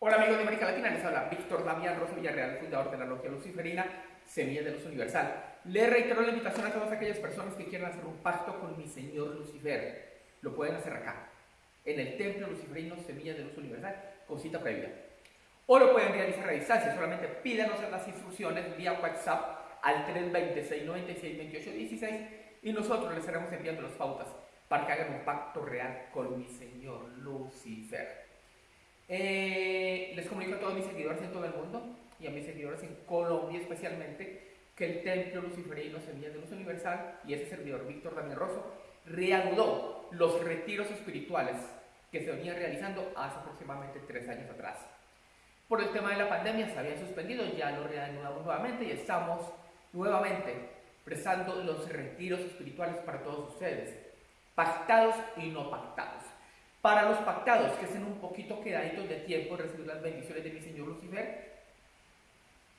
Hola amigos de América Latina, les habla Víctor Damián Rosa Villarreal, fundador de la Logia Luciferina Semilla de Luz Universal. Le reitero la invitación a todas aquellas personas que quieran hacer un pacto con mi Señor Lucifer. Lo pueden hacer acá, en el Templo Luciferino Semilla de Luz Universal, con cita previa. O lo pueden realizar a distancia, solamente pídanos las instrucciones vía WhatsApp al 326 96 28 16 y nosotros les estaremos enviando las pautas para que hagan un pacto real con mi Señor Lucifer. Eh, a todos mis seguidores en todo el mundo y a mis seguidores en Colombia especialmente que el Templo Luciferino Semillas de Luz Universal y ese servidor Víctor Daniel Rosso reanudó los retiros espirituales que se venían realizando hace aproximadamente tres años atrás. Por el tema de la pandemia se habían suspendido, ya lo reanudamos nuevamente y estamos nuevamente prestando los retiros espirituales para todos ustedes, pactados y no pactados. Para los pactados que estén un poquito quedaditos de tiempo recibir las bendiciones de mi Señor Lucifer,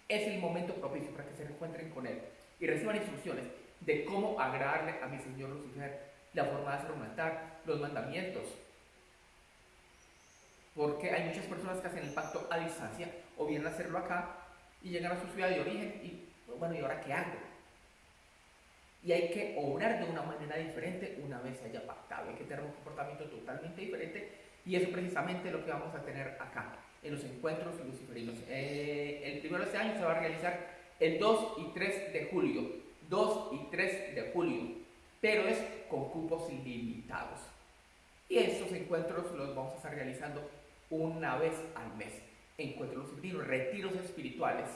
es el momento propicio para que se encuentren con Él y reciban instrucciones de cómo agradarle a mi Señor Lucifer, la forma de hacer un altar, los mandamientos. Porque hay muchas personas que hacen el pacto a distancia o vienen a hacerlo acá y llegan a su ciudad de origen y, bueno, ¿y ahora qué hago? Y hay que obrar de una manera diferente una vez haya pactado. Hay que tener un comportamiento totalmente diferente y eso precisamente lo que vamos a tener acá en los encuentros luciferinos. Eh, el primero de este año se va a realizar el 2 y 3 de julio. 2 y 3 de julio, pero es con cupos ilimitados. Y estos encuentros los vamos a estar realizando una vez al mes. Encuentros luciferinos, retiros espirituales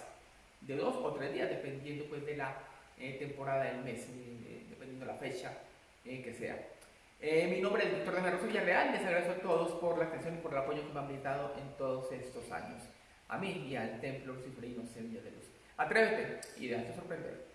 de dos o tres días, dependiendo pues de la eh, temporada del mes, eh, dependiendo de la fecha eh, que sea. mi nombre es Víctor de Rosa Villarreal, les agradezco a todos por la atención y por el apoyo que me han brindado en todos estos años. A mí y al Templo Luciferinos Semilla de Luz. Atrévete y déjate sorprender.